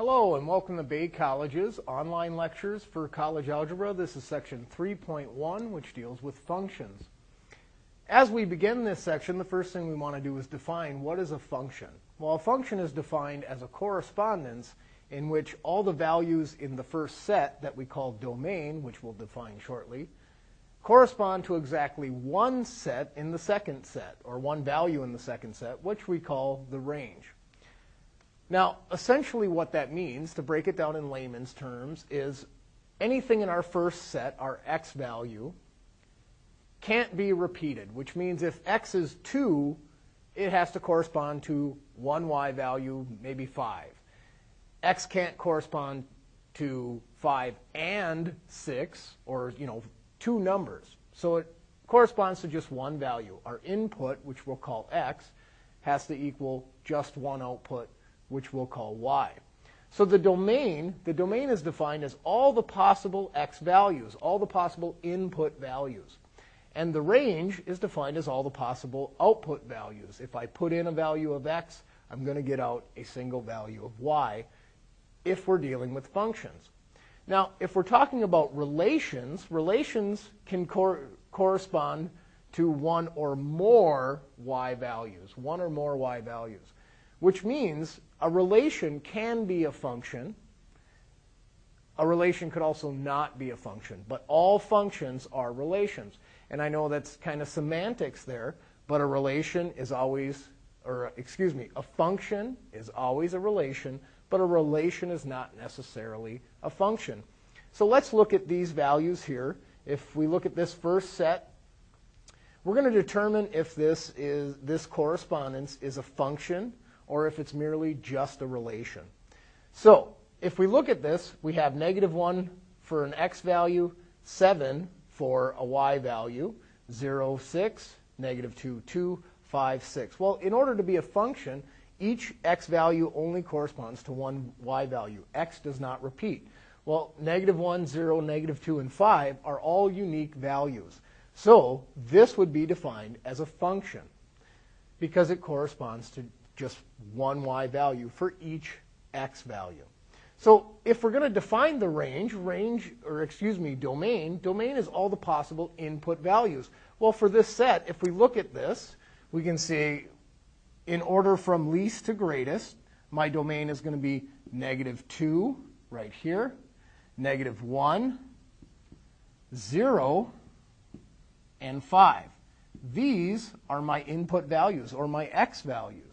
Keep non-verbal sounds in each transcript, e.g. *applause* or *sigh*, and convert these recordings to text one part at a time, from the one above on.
Hello and welcome to Bay College's online lectures for college algebra. This is section 3.1 which deals with functions. As we begin this section, the first thing we want to do is define what is a function. Well, a function is defined as a correspondence in which all the values in the first set that we call domain, which we'll define shortly, correspond to exactly one set in the second set, or one value in the second set, which we call the range. Now, essentially what that means, to break it down in layman's terms, is anything in our first set, our x value, can't be repeated, which means if x is 2, it has to correspond to one y value, maybe 5. x can't correspond to 5 and 6, or, you know, two numbers. So it corresponds to just one value. Our input, which we'll call x, has to equal just one output, which we'll call y. So the domain, the domain is defined as all the possible x values, all the possible input values. And the range is defined as all the possible output values. If I put in a value of x, I'm going to get out a single value of y if we're dealing with functions. Now, if we're talking about relations, relations can cor correspond to one or more y values, one or more y values, which means a relation can be a function. A relation could also not be a function, but all functions are relations. And I know that's kind of semantics there, but a relation is always, or excuse me, a function is always a relation, but a relation is not necessarily a function. So let's look at these values here. If we look at this first set, we're going to determine if this is this correspondence is a function or if it's merely just a relation. So if we look at this, we have negative 1 for an x value, 7 for a y value, 0, 6, negative 2, 2, 5, 6. Well, in order to be a function, each x value only corresponds to one y value. x does not repeat. Well, negative 1, 0, negative 2, and 5 are all unique values. So this would be defined as a function because it corresponds to just one y value for each x value. So if we're going to define the range, range, or excuse me, domain, domain is all the possible input values. Well, for this set, if we look at this, we can see in order from least to greatest, my domain is going to be negative 2 right here, negative 1, 0, and 5. These are my input values, or my x values.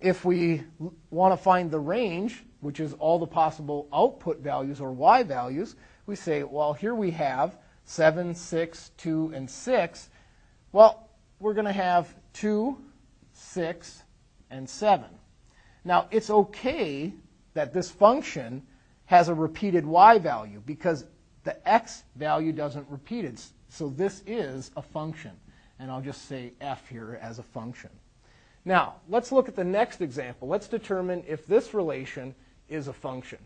If we want to find the range, which is all the possible output values, or y values, we say, well, here we have 7, 6, 2, and 6. Well, we're going to have 2, 6, and 7. Now, it's okay that this function has a repeated y value because the x value doesn't repeat it. So this is a function. And I'll just say f here as a function. Now, let's look at the next example. Let's determine if this relation is a function.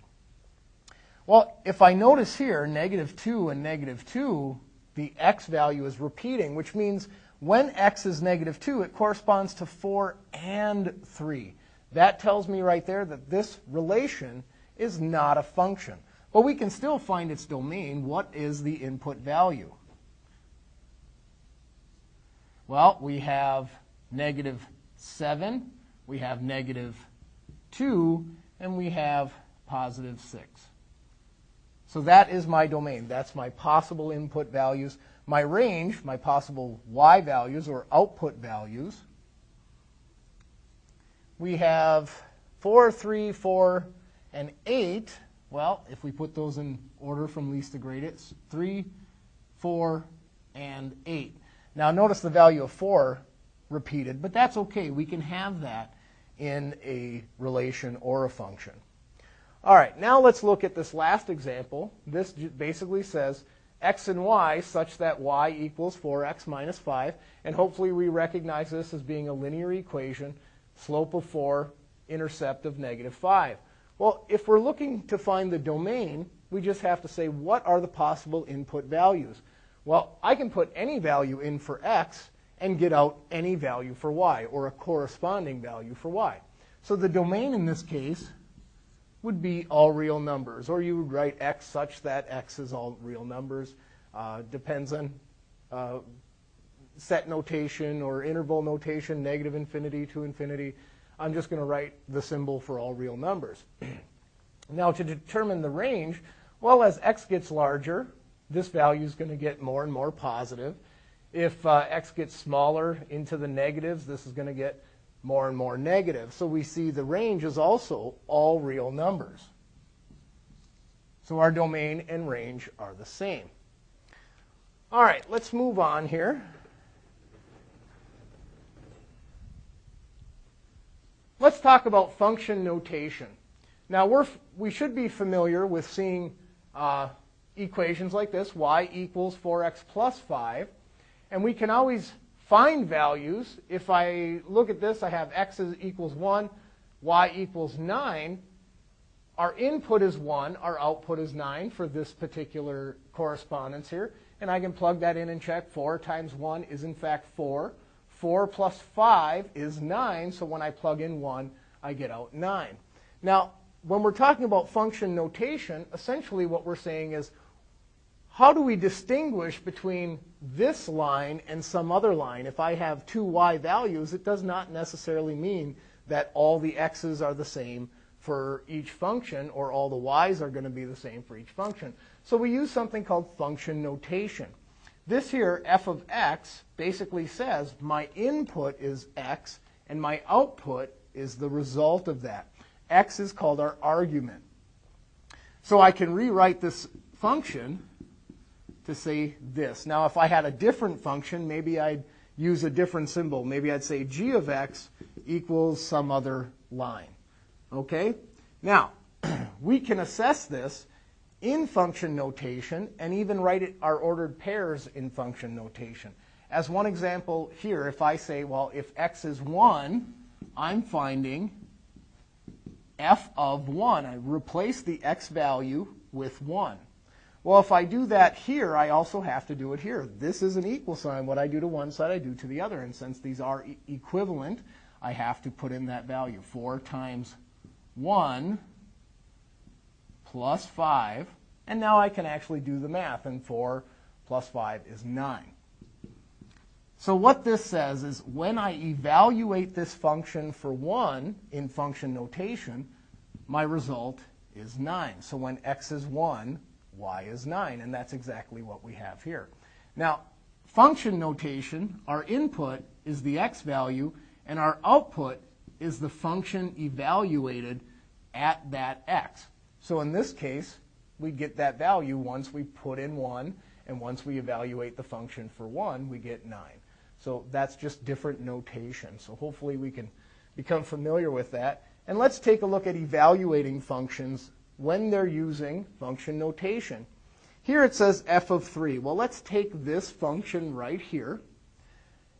Well, if I notice here, negative 2 and negative 2, the x value is repeating, which means when x is negative 2, it corresponds to 4 and 3. That tells me right there that this relation is not a function. But we can still find its domain. What is the input value? Well, we have negative 7, we have negative 2, and we have positive 6. So that is my domain. That's my possible input values. My range, my possible y values or output values, we have 4, 3, 4, and 8. Well, if we put those in order from least to greatest, 3, 4, and 8. Now notice the value of 4 repeated, but that's okay. We can have that in a relation or a function. All right, now let's look at this last example. This basically says x and y such that y equals 4x minus 5. And hopefully we recognize this as being a linear equation, slope of 4, intercept of negative 5. Well, if we're looking to find the domain, we just have to say what are the possible input values. Well, I can put any value in for x and get out any value for y, or a corresponding value for y. So the domain in this case would be all real numbers, or you would write x such that x is all real numbers. Uh, depends on uh, set notation or interval notation, negative infinity to infinity. I'm just going to write the symbol for all real numbers. *clears throat* now to determine the range, well, as x gets larger, this value is going to get more and more positive. If uh, x gets smaller into the negatives, this is going to get more and more negative. So we see the range is also all real numbers. So our domain and range are the same. All right, let's move on here. Let's talk about function notation. Now, we're, we should be familiar with seeing uh, equations like this, y equals 4x plus 5. And we can always find values. If I look at this, I have x equals 1, y equals 9. Our input is 1, our output is 9 for this particular correspondence here. And I can plug that in and check 4 times 1 is in fact 4. 4 plus 5 is 9, so when I plug in 1, I get out 9. Now, when we're talking about function notation, essentially what we're saying is how do we distinguish between this line and some other line? If I have two y values, it does not necessarily mean that all the x's are the same for each function or all the y's are going to be the same for each function. So we use something called function notation. This here, f of x, basically says my input is x and my output is the result of that. x is called our argument. So I can rewrite this function to say this. Now, if I had a different function, maybe I'd use a different symbol. Maybe I'd say g of x equals some other line. Okay? Now, *clears throat* we can assess this in function notation and even write it, our ordered pairs in function notation. As one example here, if I say, well, if x is 1, I'm finding f of 1. I replace the x value with 1. Well, if I do that here, I also have to do it here. This is an equal sign. What I do to one side, I do to the other. And since these are e equivalent, I have to put in that value. 4 times 1 plus 5. And now I can actually do the math. And 4 plus 5 is 9. So what this says is when I evaluate this function for 1 in function notation, my result is 9. So when x is 1, y is 9, and that's exactly what we have here. Now, function notation, our input is the x value, and our output is the function evaluated at that x. So in this case, we get that value once we put in 1, and once we evaluate the function for 1, we get 9. So that's just different notation. So hopefully we can become familiar with that. And let's take a look at evaluating functions when they're using function notation. Here it says f of 3. Well, let's take this function right here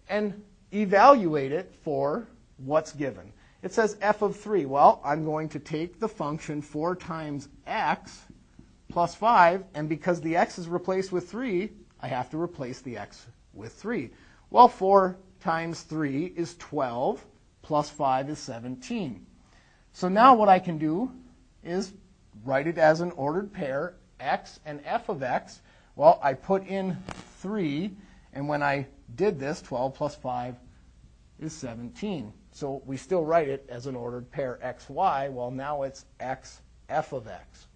and evaluate it for what's given. It says f of 3. Well, I'm going to take the function 4 times x plus 5, and because the x is replaced with 3, I have to replace the x with 3. Well, 4 times 3 is 12, plus 5 is 17. So now what I can do is write it as an ordered pair, x and f of x. Well, I put in 3, and when I did this, 12 plus 5 is 17. So we still write it as an ordered pair xy. Well, now it's x f of x,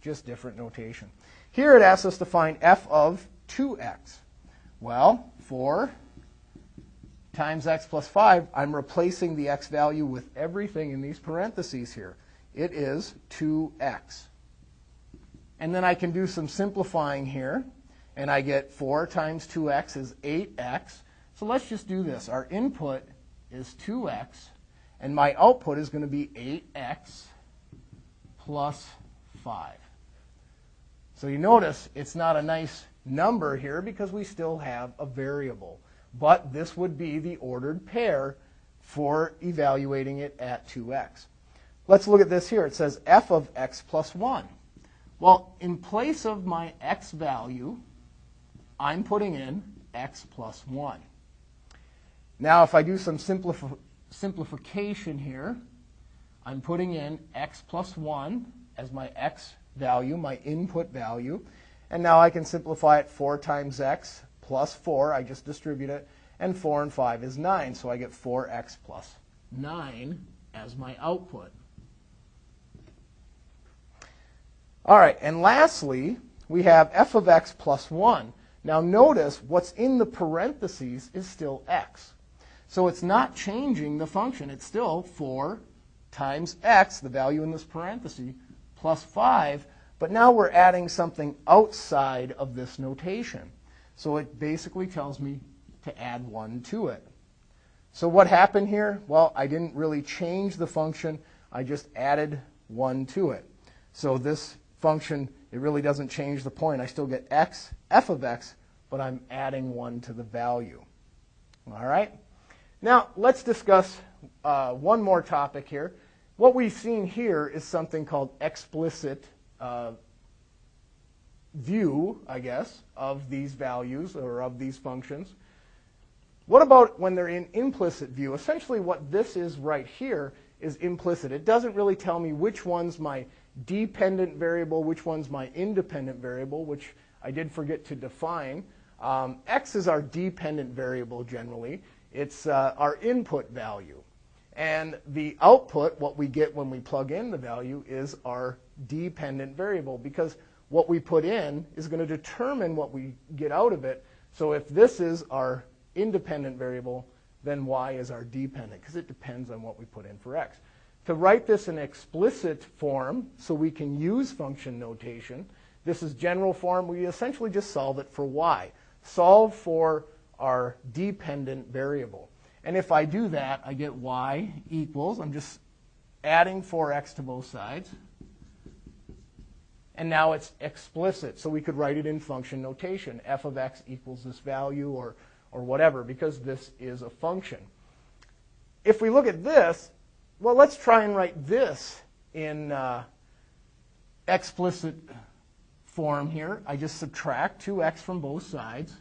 just different notation. Here it asks us to find f of 2x. Well, 4 times x plus 5, I'm replacing the x value with everything in these parentheses here it is 2x. And then I can do some simplifying here, and I get 4 times 2x is 8x. So let's just do this. Our input is 2x, and my output is going to be 8x plus 5. So you notice it's not a nice number here because we still have a variable. But this would be the ordered pair for evaluating it at 2x. Let's look at this here. It says f of x plus 1. Well, in place of my x value, I'm putting in x plus 1. Now, if I do some simplif simplification here, I'm putting in x plus 1 as my x value, my input value. And now I can simplify it 4 times x plus 4. I just distribute it. And 4 and 5 is 9. So I get 4x plus 9 as my output. All right, and lastly, we have f of x plus 1. Now notice what's in the parentheses is still x. So it's not changing the function. It's still 4 times x, the value in this parenthesis, plus 5. But now we're adding something outside of this notation. So it basically tells me to add 1 to it. So what happened here? Well, I didn't really change the function. I just added 1 to it. So this function, it really doesn't change the point. I still get x, f of x, but I'm adding 1 to the value. All right? Now, let's discuss uh, one more topic here. What we've seen here is something called explicit uh, view, I guess, of these values or of these functions. What about when they're in implicit view? Essentially, what this is right here is implicit. It doesn't really tell me which one's my dependent variable, which one's my independent variable, which I did forget to define. Um, x is our dependent variable generally. It's uh, our input value. And the output, what we get when we plug in the value, is our dependent variable because what we put in is going to determine what we get out of it. So if this is our independent variable, then y is our dependent because it depends on what we put in for x. To write this in explicit form so we can use function notation, this is general form. We essentially just solve it for y. Solve for our dependent variable. And if I do that, I get y equals, I'm just adding 4x to both sides. And now it's explicit, so we could write it in function notation. f of x equals this value or, or whatever, because this is a function. If we look at this, well, let's try and write this in uh, explicit form here. I just subtract 2x from both sides.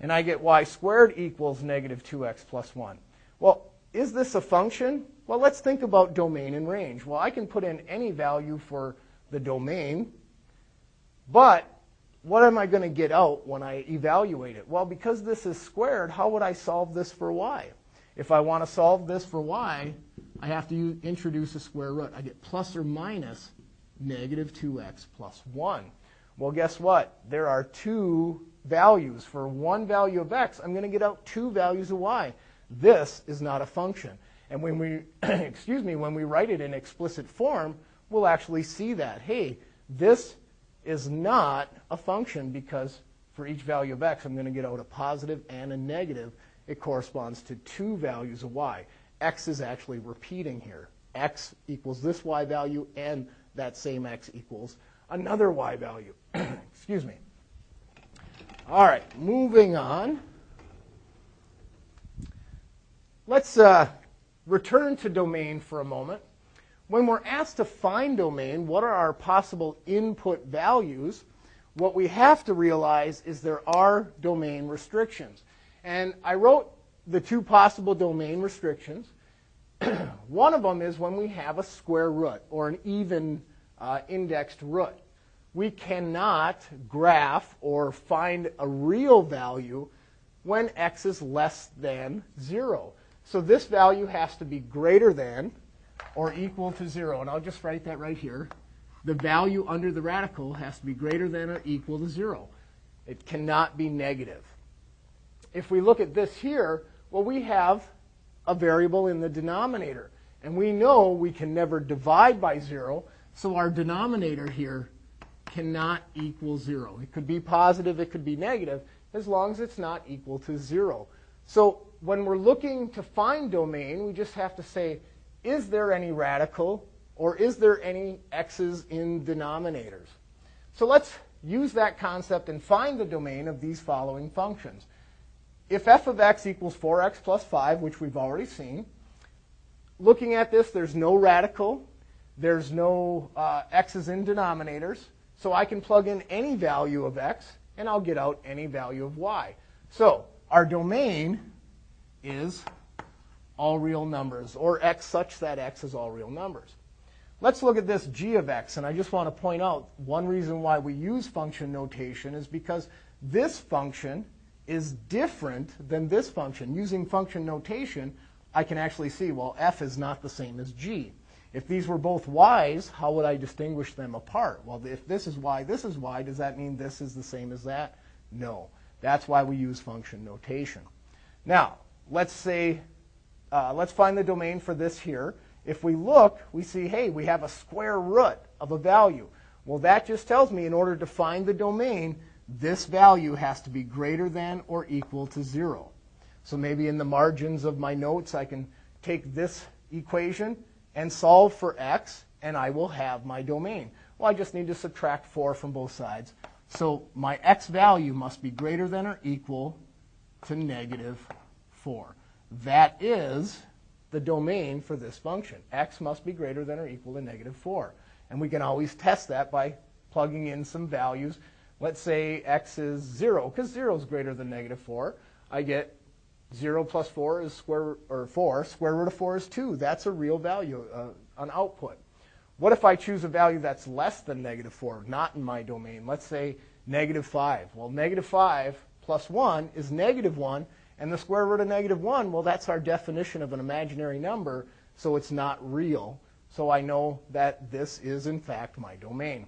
and I get y squared equals negative 2x plus 1. Well, is this a function? Well, let's think about domain and range. Well, I can put in any value for the domain, but what am I going to get out when I evaluate it? Well, because this is squared, how would I solve this for y? If I want to solve this for y, I have to introduce a square root. I get plus or minus negative 2x plus 1. Well, guess what? There are two values. For one value of x, I'm going to get out two values of y. This is not a function. And when we, *clears throat* excuse me, when we write it in explicit form, we'll actually see that. Hey, this is not a function because for each value of x, I'm going to get out a positive and a negative. It corresponds to two values of y. x is actually repeating here. x equals this y value, and that same x equals another y value. *clears throat* Excuse me. All right, moving on. Let's uh, return to domain for a moment. When we're asked to find domain, what are our possible input values? What we have to realize is there are domain restrictions. And I wrote the two possible domain restrictions. *clears throat* One of them is when we have a square root or an even uh, indexed root we cannot graph or find a real value when x is less than 0. So this value has to be greater than or equal to 0. And I'll just write that right here. The value under the radical has to be greater than or equal to 0. It cannot be negative. If we look at this here, well, we have a variable in the denominator. And we know we can never divide by 0, so our denominator here cannot equal zero. It could be positive, it could be negative, as long as it's not equal to zero. So when we're looking to find domain, we just have to say, is there any radical or is there any x's in denominators? So let's use that concept and find the domain of these following functions. If f of x equals 4x plus 5, which we've already seen, looking at this, there's no radical, there's no uh, x's in denominators, so I can plug in any value of x, and I'll get out any value of y. So our domain is all real numbers, or x such that x is all real numbers. Let's look at this g of x, and I just want to point out one reason why we use function notation is because this function is different than this function. Using function notation, I can actually see, well, f is not the same as g. If these were both y's, how would I distinguish them apart? Well, if this is y, this is y, does that mean this is the same as that? No. That's why we use function notation. Now, let's say, uh, let's find the domain for this here. If we look, we see, hey, we have a square root of a value. Well, that just tells me in order to find the domain, this value has to be greater than or equal to 0. So maybe in the margins of my notes, I can take this equation and solve for x, and I will have my domain. Well, I just need to subtract 4 from both sides. So my x value must be greater than or equal to negative 4. That is the domain for this function. x must be greater than or equal to negative 4. And we can always test that by plugging in some values. Let's say x is 0, because 0 is greater than negative 4. I get 0 plus 4 is square, or 4. Square root of 4 is 2. That's a real value, uh, an output. What if I choose a value that's less than negative 4, not in my domain? Let's say negative 5. Well, negative 5 plus 1 is negative 1, and the square root of negative 1, well, that's our definition of an imaginary number, so it's not real. So I know that this is, in fact, my domain.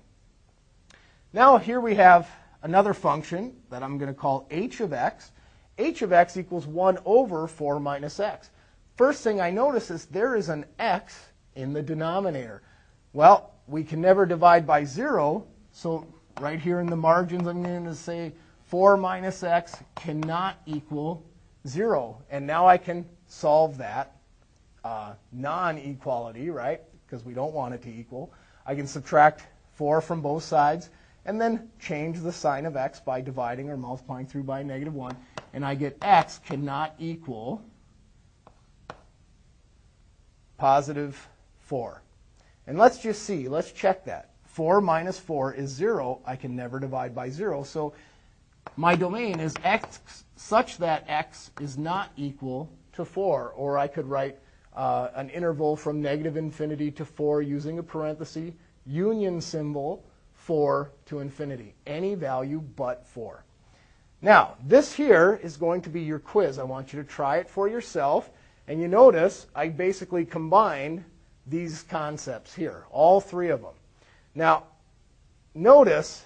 Now, here we have another function that I'm going to call h of x. h of x equals 1 over 4 minus x. First thing I notice is there is an x in the denominator. Well, we can never divide by 0, so right here in the margins I'm going to say 4 minus x cannot equal 0. And now I can solve that uh, non-equality, right, because we don't want it to equal. I can subtract 4 from both sides and then change the sign of x by dividing or multiplying through by negative 1. And I get x cannot equal positive 4. And let's just see. Let's check that. 4 minus 4 is 0. I can never divide by 0. So my domain is x such that x is not equal to 4. Or I could write uh, an interval from negative infinity to 4 using a parenthesis, union symbol, 4 to infinity. Any value but 4. Now, this here is going to be your quiz. I want you to try it for yourself. And you notice I basically combined these concepts here, all three of them. Now, notice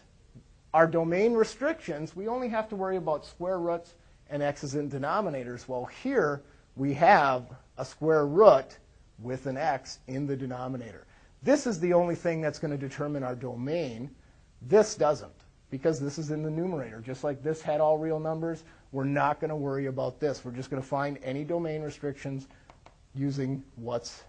our domain restrictions, we only have to worry about square roots and x's in denominators. Well, here we have a square root with an x in the denominator. This is the only thing that's going to determine our domain. This doesn't, because this is in the numerator. Just like this had all real numbers, we're not going to worry about this. We're just going to find any domain restrictions using what's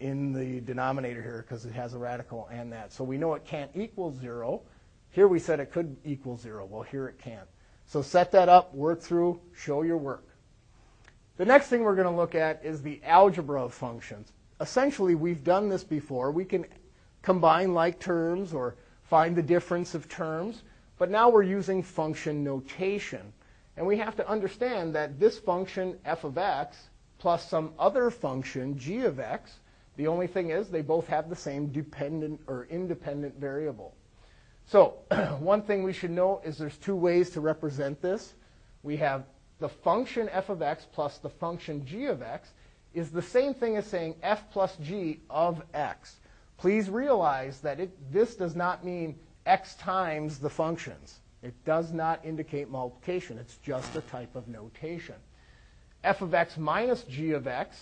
in the denominator here because it has a radical and that. So we know it can't equal 0. Here we said it could equal 0. Well, here it can't. So set that up, work through, show your work. The next thing we're going to look at is the algebra of functions. Essentially, we've done this before. We can combine like terms or find the difference of terms, but now we're using function notation. And we have to understand that this function f of x plus some other function g of x, the only thing is they both have the same dependent or independent variable. So *clears throat* one thing we should note is there's two ways to represent this. We have the function f of x plus the function g of x is the same thing as saying f plus g of x. Please realize that it, this does not mean x times the functions. It does not indicate multiplication. It's just a type of notation. f of x minus g of x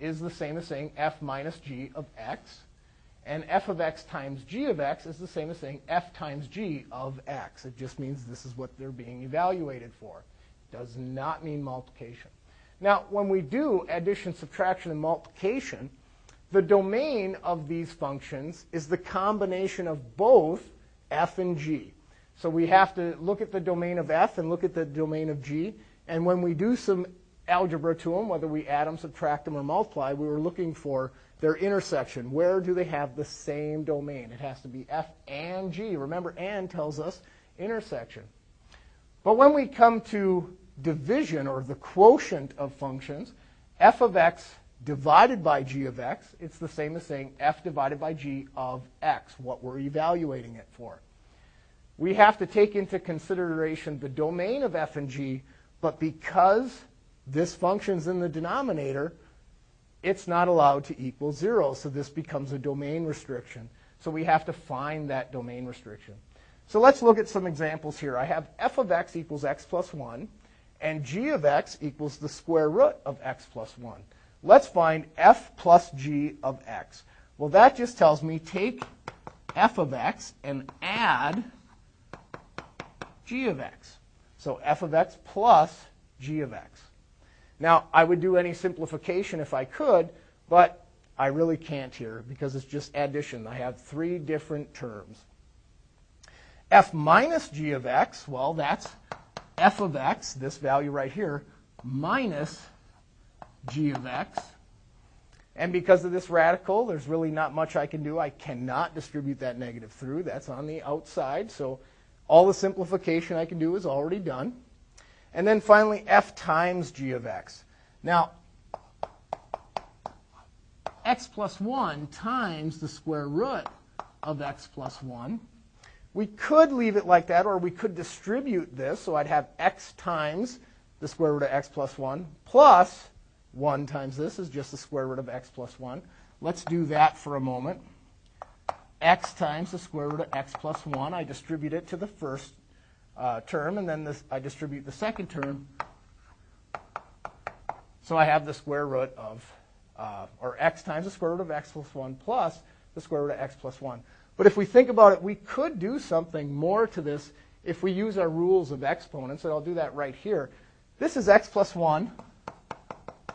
is the same as saying f minus g of x. And f of x times g of x is the same as saying f times g of x. It just means this is what they're being evaluated for. It does not mean multiplication. Now, when we do addition, subtraction, and multiplication, the domain of these functions is the combination of both f and g. So we have to look at the domain of f and look at the domain of g. And when we do some algebra to them, whether we add them, subtract them, or multiply, we were looking for their intersection. Where do they have the same domain? It has to be F and G. Remember, and tells us intersection. But when we come to division or the quotient of functions, f of x divided by g of x, it's the same as saying f divided by g of x, what we're evaluating it for. We have to take into consideration the domain of f and g, but because this function's in the denominator, it's not allowed to equal 0, so this becomes a domain restriction. So we have to find that domain restriction. So let's look at some examples here. I have f of x equals x plus 1, and g of x equals the square root of x plus 1. Let's find f plus g of x. Well, that just tells me take f of x and add g of x. So f of x plus g of x. Now, I would do any simplification if I could, but I really can't here because it's just addition. I have three different terms. f minus g of x, well, that's f of x, this value right here, minus g of x. And because of this radical, there's really not much I can do. I cannot distribute that negative through. That's on the outside. So all the simplification I can do is already done. And then finally, f times g of x. Now, x plus 1 times the square root of x plus 1. We could leave it like that, or we could distribute this. So I'd have x times the square root of x plus 1 plus 1 times this is just the square root of x plus 1. Let's do that for a moment. x times the square root of x plus 1. I distribute it to the first uh, term, and then this, I distribute the second term. So I have the square root of, uh, or x times the square root of x plus 1 plus the square root of x plus 1. But if we think about it, we could do something more to this if we use our rules of exponents, and I'll do that right here. This is x plus 1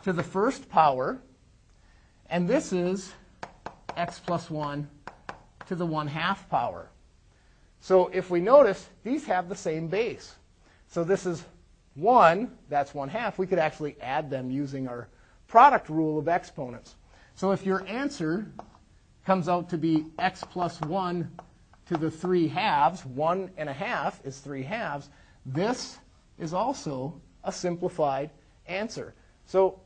to the first power, and this is x plus 1 to the 1 half power. So if we notice, these have the same base. So this is 1, that's 1 half. We could actually add them using our product rule of exponents. So if your answer comes out to be x plus 1 to the 3 halves, 1 and a half is 3 halves, this is also a simplified answer. So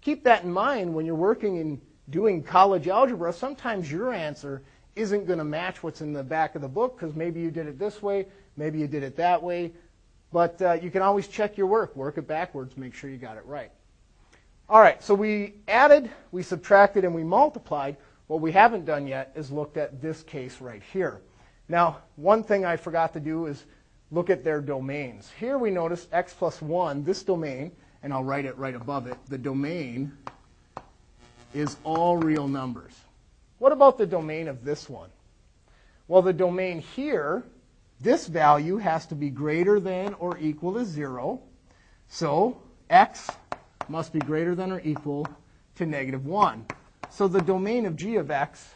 keep that in mind when you're working in doing college algebra. Sometimes your answer isn't going to match what's in the back of the book because maybe you did it this way, maybe you did it that way. But uh, you can always check your work, work it backwards, make sure you got it right. All right, so we added, we subtracted, and we multiplied. What we haven't done yet is looked at this case right here. Now, one thing I forgot to do is look at their domains. Here we notice x plus 1, this domain, and I'll write it right above it, the domain is all real numbers. What about the domain of this one? Well, the domain here, this value has to be greater than or equal to 0. So x must be greater than or equal to negative 1. So the domain of g of x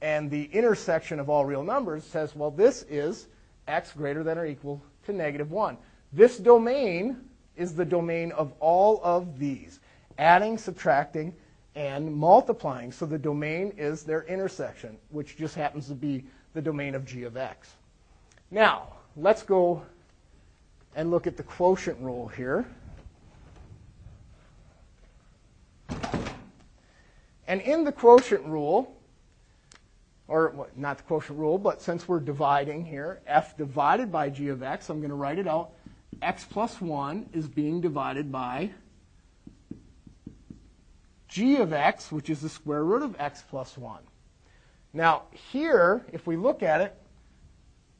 and the intersection of all real numbers says, well, this is x greater than or equal to negative 1. This domain is the domain of all of these, adding, subtracting, and multiplying. So the domain is their intersection, which just happens to be the domain of g of x. Now, let's go and look at the quotient rule here. And in the quotient rule, or not the quotient rule, but since we're dividing here, f divided by g of x, I'm going to write it out. x plus 1 is being divided by g of x, which is the square root of x plus 1. Now, here, if we look at it,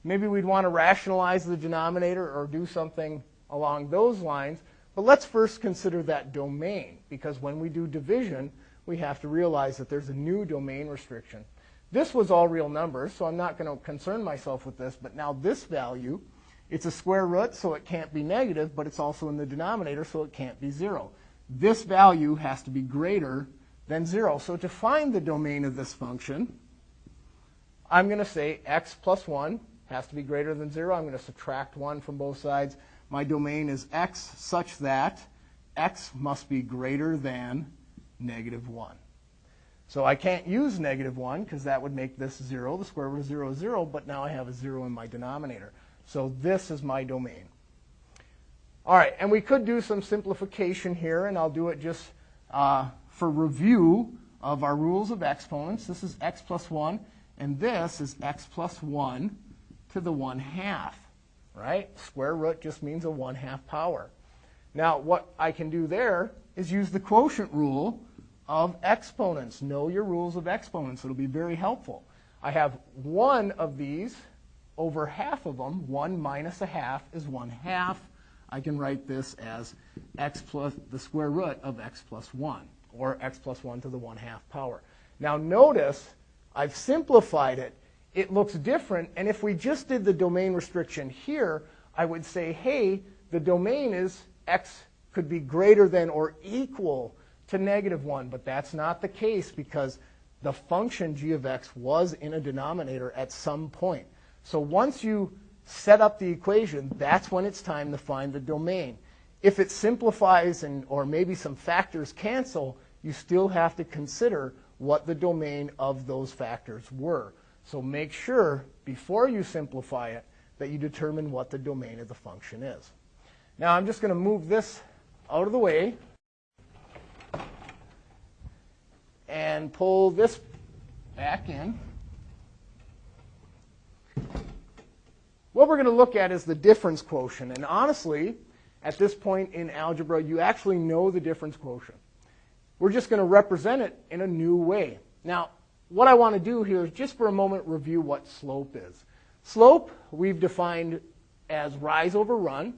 maybe we'd want to rationalize the denominator or do something along those lines. But let's first consider that domain, because when we do division, we have to realize that there's a new domain restriction. This was all real numbers, so I'm not going to concern myself with this. But now this value, it's a square root, so it can't be negative, but it's also in the denominator, so it can't be 0 this value has to be greater than 0. So to find the domain of this function, I'm going to say x plus 1 has to be greater than 0. I'm going to subtract 1 from both sides. My domain is x such that x must be greater than negative 1. So I can't use negative 1 because that would make this 0. The square root of 0 is 0, but now I have a 0 in my denominator. So this is my domain. All right, and we could do some simplification here, and I'll do it just uh, for review of our rules of exponents. This is x plus 1, and this is x plus 1 to the 1 half, right? Square root just means a 1 half power. Now, what I can do there is use the quotient rule of exponents. Know your rules of exponents. It'll be very helpful. I have one of these over half of them. 1 minus a half is 1 half. I can write this as x plus the square root of x plus 1, or x plus 1 to the 1 half power. Now notice I've simplified it. It looks different, and if we just did the domain restriction here, I would say, hey, the domain is x could be greater than or equal to negative 1, but that's not the case because the function g of x was in a denominator at some point. So once you set up the equation, that's when it's time to find the domain. If it simplifies and or maybe some factors cancel, you still have to consider what the domain of those factors were. So make sure before you simplify it that you determine what the domain of the function is. Now I'm just going to move this out of the way and pull this back in. What we're going to look at is the difference quotient. And honestly, at this point in algebra, you actually know the difference quotient. We're just going to represent it in a new way. Now, what I want to do here is just for a moment review what slope is. Slope, we've defined as rise over run.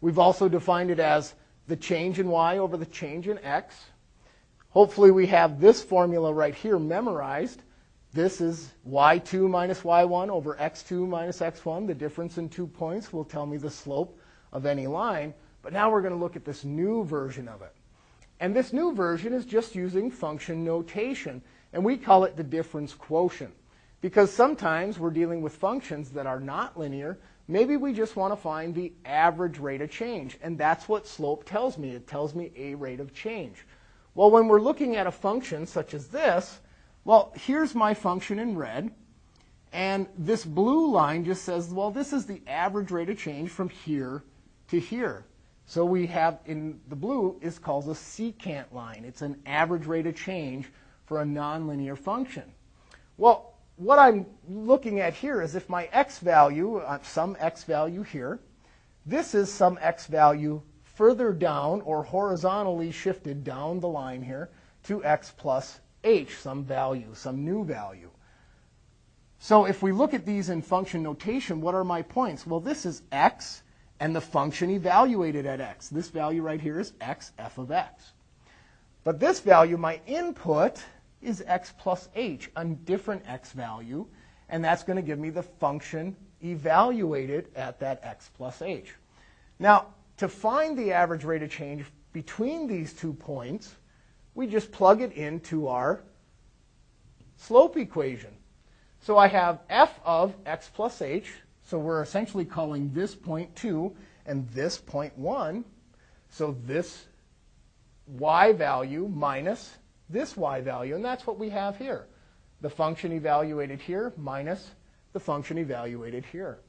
We've also defined it as the change in y over the change in x. Hopefully we have this formula right here memorized. This is y2 minus y1 over x2 minus x1. The difference in two points will tell me the slope of any line. But now we're going to look at this new version of it. And this new version is just using function notation. And we call it the difference quotient. Because sometimes we're dealing with functions that are not linear. Maybe we just want to find the average rate of change. And that's what slope tells me. It tells me a rate of change. Well, when we're looking at a function such as this, well, here's my function in red. And this blue line just says, well, this is the average rate of change from here to here. So we have in the blue is called a secant line. It's an average rate of change for a nonlinear function. Well, what I'm looking at here is if my x value, uh, some x value here, this is some x value further down or horizontally shifted down the line here to x plus h, some value, some new value. So if we look at these in function notation, what are my points? Well, this is x and the function evaluated at x. This value right here is x f of x. But this value, my input, is x plus h, a different x value, and that's going to give me the function evaluated at that x plus h. Now, to find the average rate of change between these two points, we just plug it into our slope equation. So I have f of x plus h. So we're essentially calling this point 2 and this point 1. So this y value minus this y value. And that's what we have here. The function evaluated here minus the function evaluated here.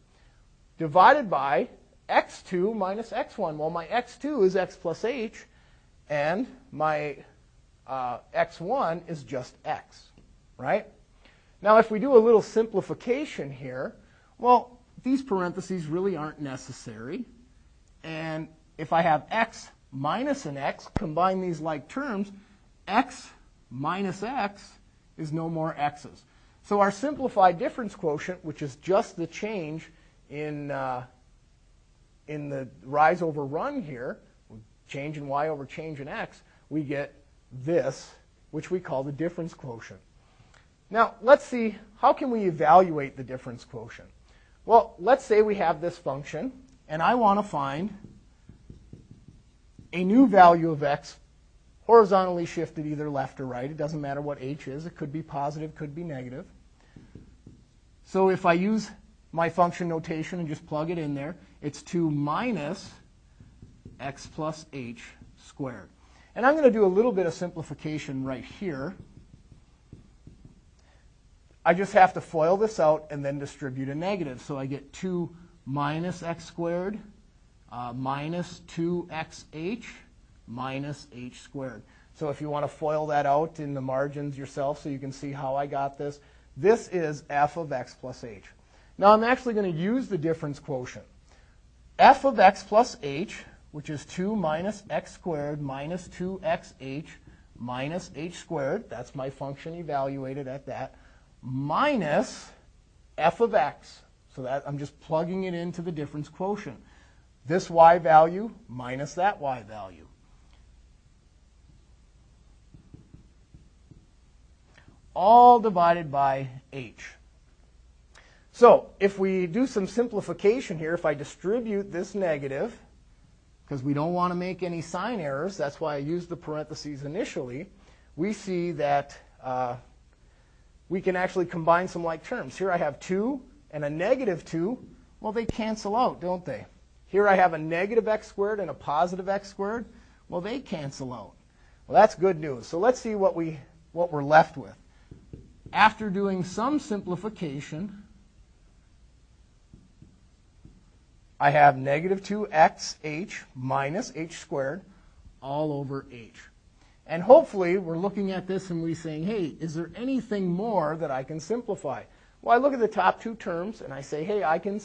Divided by x2 minus x1. Well, my x2 is x plus h, and my uh, x1 is just x, right? Now, if we do a little simplification here, well, these parentheses really aren't necessary. And if I have x minus an x, combine these like terms, x minus x is no more x's. So our simplified difference quotient, which is just the change in, uh, in the rise over run here, change in y over change in x, we get this, which we call the difference quotient. Now, let's see, how can we evaluate the difference quotient? Well, let's say we have this function, and I want to find a new value of x horizontally shifted either left or right. It doesn't matter what h is. It could be positive, could be negative. So if I use my function notation and just plug it in there, it's 2 minus x plus h squared. And I'm going to do a little bit of simplification right here. I just have to FOIL this out and then distribute a negative. So I get 2 minus x squared uh, minus 2xh minus h squared. So if you want to FOIL that out in the margins yourself so you can see how I got this, this is f of x plus h. Now I'm actually going to use the difference quotient. f of x plus h, which is 2 minus x squared minus 2xh minus h squared, that's my function evaluated at that, minus f of x. So that I'm just plugging it into the difference quotient. This y value minus that y value. All divided by h. So if we do some simplification here, if I distribute this negative, because we don't want to make any sign errors, that's why I used the parentheses initially, we see that uh, we can actually combine some like terms. Here I have 2 and a negative 2. Well, they cancel out, don't they? Here I have a negative x squared and a positive x squared. Well, they cancel out. Well, that's good news. So let's see what, we, what we're left with. After doing some simplification, I have negative 2xh minus h squared all over h. And hopefully we're looking at this and we're saying, hey, is there anything more that I can simplify? Well, I look at the top two terms and I say, hey, I can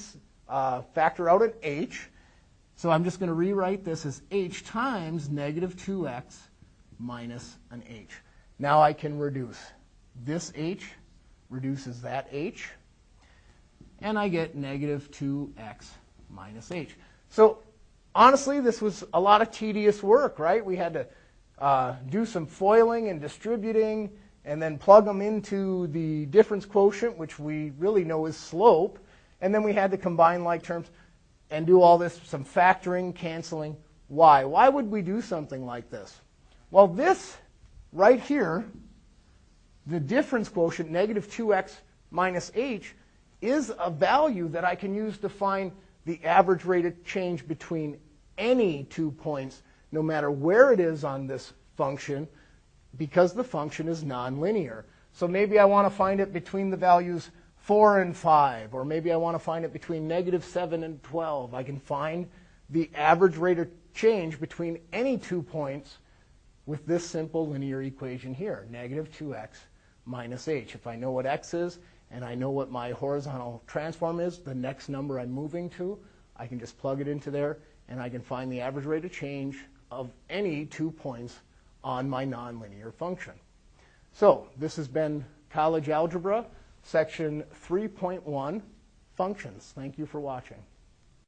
uh, factor out an h. So I'm just going to rewrite this as h times negative 2x minus an h. Now I can reduce. This h reduces that h. And I get negative 2x minus h. So honestly, this was a lot of tedious work, right? We had to uh, do some FOILing and distributing and then plug them into the difference quotient, which we really know is slope. And then we had to combine like terms and do all this, some factoring, canceling. Why? Why would we do something like this? Well, this right here, the difference quotient, negative 2x minus h, is a value that I can use to find the average rate of change between any two points, no matter where it is on this function, because the function is nonlinear. So maybe I want to find it between the values 4 and 5, or maybe I want to find it between negative 7 and 12. I can find the average rate of change between any two points with this simple linear equation here, negative 2x minus h. If I know what x is, and I know what my horizontal transform is, the next number I'm moving to, I can just plug it into there, and I can find the average rate of change of any two points on my nonlinear function. So this has been College Algebra, section 3.1, functions. Thank you for watching.